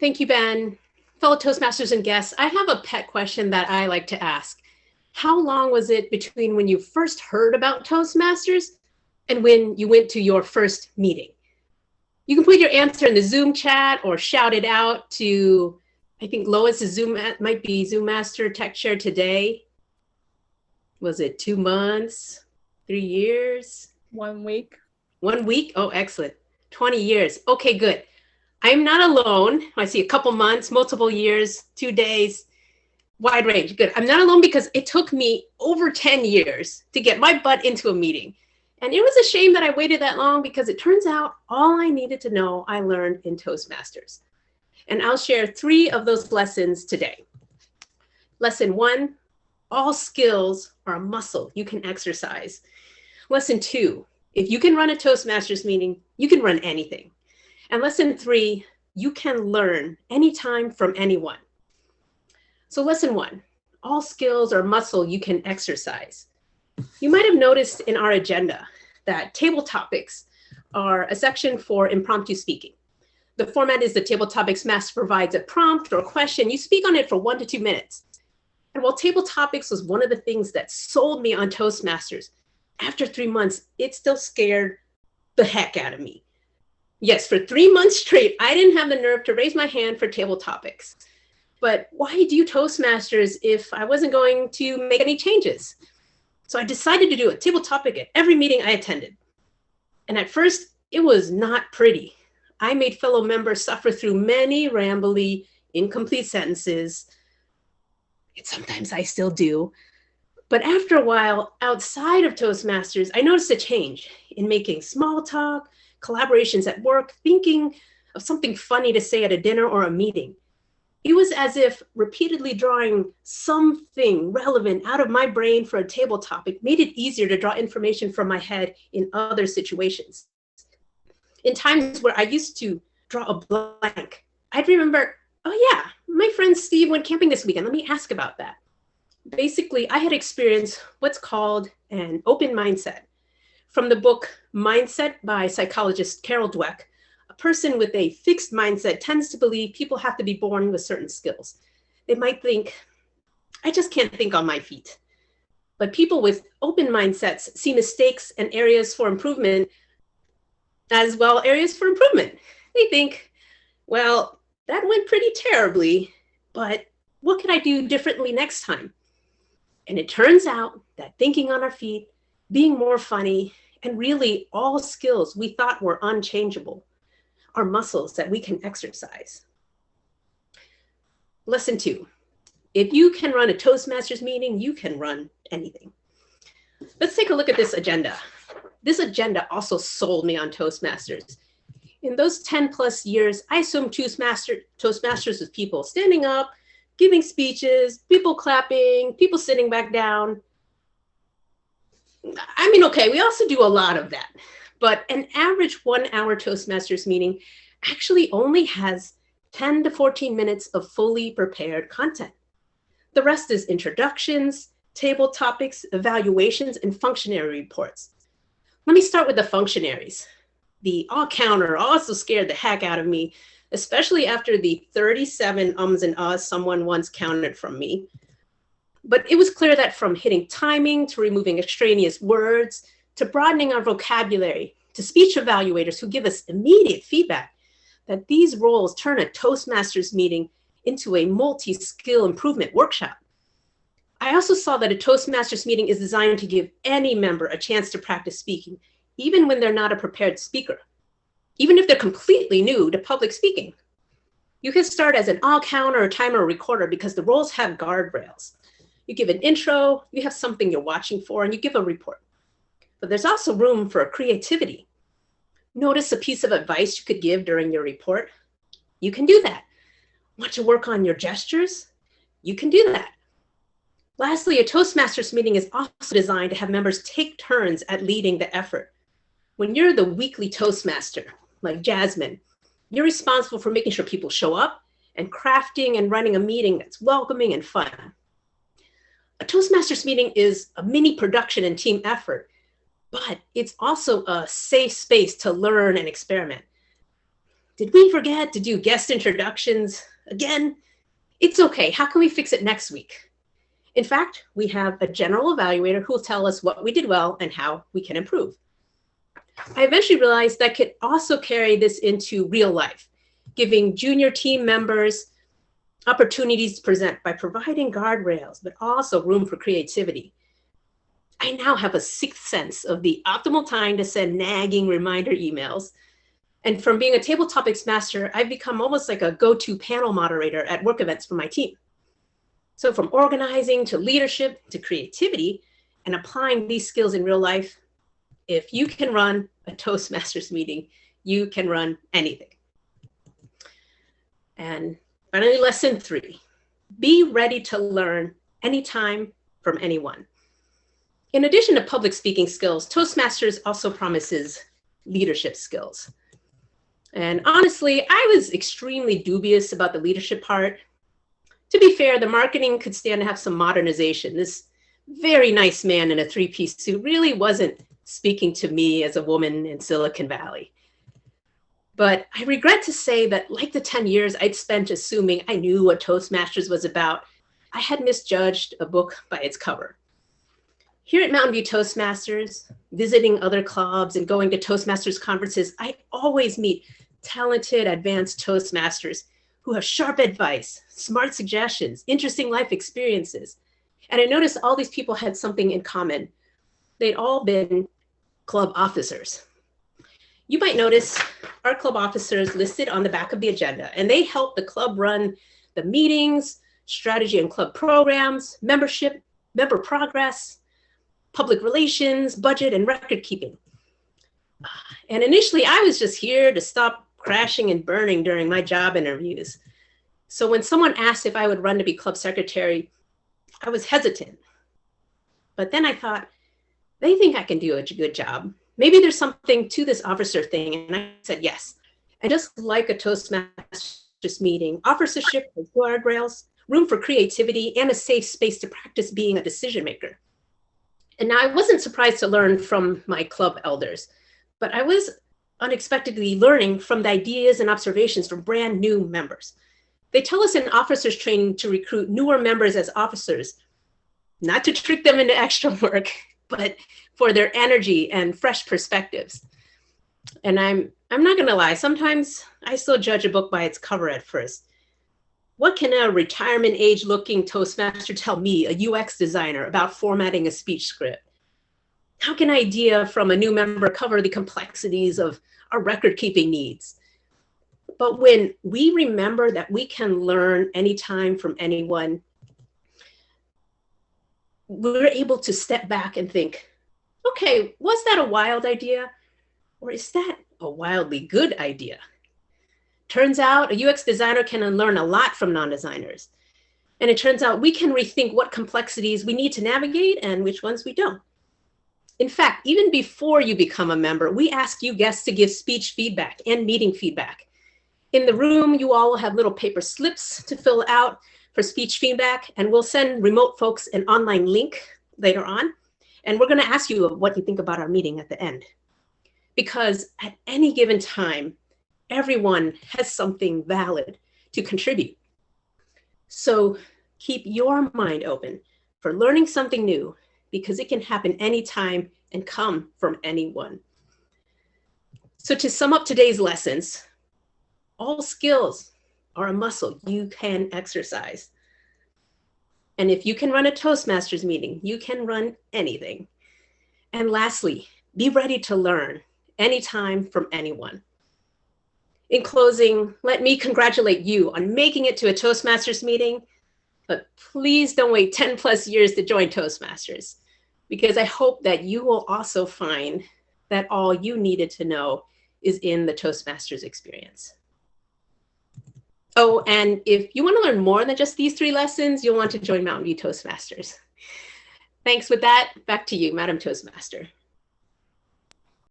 Thank you, Ben. Fellow Toastmasters and guests, I have a pet question that I like to ask. How long was it between when you first heard about Toastmasters and when you went to your first meeting? You can put your answer in the Zoom chat or shout it out to, I think Lois is Zoom, might be Zoom Master Tech Share today. Was it two months, three years? One week. One week? Oh, excellent. 20 years. Okay, good. I'm not alone. I see a couple months, multiple years, two days, wide range. Good. I'm not alone because it took me over 10 years to get my butt into a meeting. And it was a shame that I waited that long because it turns out all I needed to know I learned in Toastmasters. And I'll share three of those lessons today. Lesson one, all skills are a muscle you can exercise. Lesson two, if you can run a Toastmasters meeting, you can run anything. And lesson three, you can learn anytime from anyone. So lesson one, all skills are muscle you can exercise. You might have noticed in our agenda that table topics are a section for impromptu speaking. The format is the table topics master provides a prompt or a question. You speak on it for one to two minutes. And while table topics was one of the things that sold me on Toastmasters, after three months, it still scared the heck out of me. Yes, for three months straight, I didn't have the nerve to raise my hand for table topics. But why do Toastmasters if I wasn't going to make any changes? So I decided to do a table topic at every meeting I attended. And at first, it was not pretty. I made fellow members suffer through many rambly, incomplete sentences. And sometimes I still do. But after a while, outside of Toastmasters, I noticed a change in making small talk, collaborations at work, thinking of something funny to say at a dinner or a meeting. It was as if repeatedly drawing something relevant out of my brain for a table topic made it easier to draw information from my head in other situations. In times where I used to draw a blank, I'd remember, oh yeah, my friend Steve went camping this weekend. Let me ask about that. Basically, I had experienced what's called an open mindset from the book Mindset by psychologist Carol Dweck, a person with a fixed mindset tends to believe people have to be born with certain skills. They might think, I just can't think on my feet. But people with open mindsets see mistakes and areas for improvement as well areas for improvement. They think, well, that went pretty terribly, but what can I do differently next time? And it turns out that thinking on our feet, being more funny, and really all skills we thought were unchangeable are muscles that we can exercise. Lesson two, if you can run a Toastmasters meeting, you can run anything. Let's take a look at this agenda. This agenda also sold me on Toastmasters. In those 10 plus years, I assumed Toastmaster, Toastmasters was people standing up, giving speeches, people clapping, people sitting back down, I mean, okay, we also do a lot of that, but an average one hour Toastmasters meeting actually only has 10 to 14 minutes of fully prepared content. The rest is introductions, table topics, evaluations, and functionary reports. Let me start with the functionaries. The all counter also scared the heck out of me, especially after the 37 ums and ahs someone once counted from me. But it was clear that from hitting timing to removing extraneous words to broadening our vocabulary to speech evaluators who give us immediate feedback, that these roles turn a Toastmasters meeting into a multi-skill improvement workshop. I also saw that a Toastmasters meeting is designed to give any member a chance to practice speaking, even when they're not a prepared speaker, even if they're completely new to public speaking. You can start as an all counter or timer or recorder because the roles have guardrails. You give an intro, you have something you're watching for, and you give a report. But there's also room for creativity. Notice a piece of advice you could give during your report. You can do that. Want to work on your gestures? You can do that. Lastly, a Toastmasters meeting is also designed to have members take turns at leading the effort. When you're the weekly Toastmaster, like Jasmine, you're responsible for making sure people show up and crafting and running a meeting that's welcoming and fun a Toastmasters meeting is a mini production and team effort, but it's also a safe space to learn and experiment. Did we forget to do guest introductions again? It's okay. How can we fix it next week? In fact, we have a general evaluator who will tell us what we did well and how we can improve. I eventually realized that I could also carry this into real life, giving junior team members opportunities present by providing guardrails, but also room for creativity. I now have a sixth sense of the optimal time to send nagging reminder emails. And from being a table topics master, I've become almost like a go-to panel moderator at work events for my team. So from organizing to leadership to creativity and applying these skills in real life, if you can run a Toastmasters meeting, you can run anything. And finally, lesson three, be ready to learn anytime from anyone. In addition to public speaking skills, Toastmasters also promises leadership skills. And honestly, I was extremely dubious about the leadership part. To be fair, the marketing could stand to have some modernization. This very nice man in a three-piece suit really wasn't speaking to me as a woman in Silicon Valley. But I regret to say that like the 10 years I'd spent assuming I knew what Toastmasters was about, I had misjudged a book by its cover. Here at Mountain View Toastmasters, visiting other clubs and going to Toastmasters conferences, I always meet talented advanced Toastmasters who have sharp advice, smart suggestions, interesting life experiences. And I noticed all these people had something in common. They'd all been club officers. You might notice our club officers listed on the back of the agenda, and they help the club run the meetings, strategy and club programs, membership, member progress, public relations, budget, and record keeping. And initially, I was just here to stop crashing and burning during my job interviews. So when someone asked if I would run to be club secretary, I was hesitant. But then I thought, they think I can do a good job. Maybe there's something to this officer thing. And I said, yes. And just like a Toastmasters meeting, officership has guardrails, room for creativity, and a safe space to practice being a decision maker. And now I wasn't surprised to learn from my club elders, but I was unexpectedly learning from the ideas and observations from brand new members. They tell us in officers training to recruit newer members as officers, not to trick them into extra work, but for their energy and fresh perspectives. And I'm I'm not gonna lie, sometimes I still judge a book by its cover at first. What can a retirement age looking Toastmaster tell me, a UX designer, about formatting a speech script? How can idea from a new member cover the complexities of our record keeping needs? But when we remember that we can learn anytime from anyone, we're able to step back and think, okay, was that a wild idea? Or is that a wildly good idea? Turns out a UX designer can learn a lot from non-designers. And it turns out we can rethink what complexities we need to navigate and which ones we don't. In fact, even before you become a member, we ask you guests to give speech feedback and meeting feedback. In the room, you all will have little paper slips to fill out for speech feedback, and we'll send remote folks an online link later on. And we're gonna ask you what you think about our meeting at the end. Because at any given time, everyone has something valid to contribute. So keep your mind open for learning something new because it can happen anytime and come from anyone. So to sum up today's lessons, all skills are a muscle you can exercise. And if you can run a Toastmasters meeting, you can run anything. And lastly, be ready to learn anytime from anyone. In closing, let me congratulate you on making it to a Toastmasters meeting, but please don't wait 10 plus years to join Toastmasters because I hope that you will also find that all you needed to know is in the Toastmasters experience. Oh, and if you want to learn more than just these three lessons, you'll want to join Mountain View Toastmasters. Thanks with that. Back to you, Madam Toastmaster.